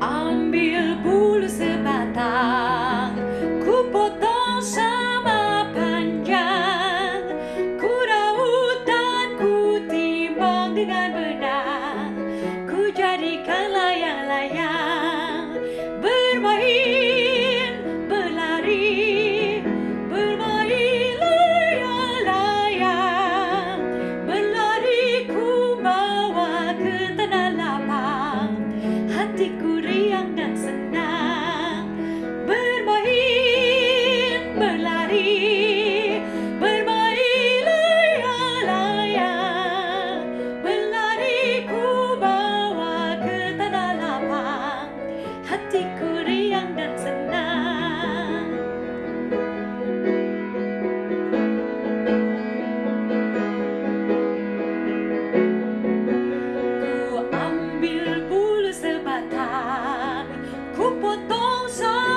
ambil bumi 空想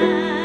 night.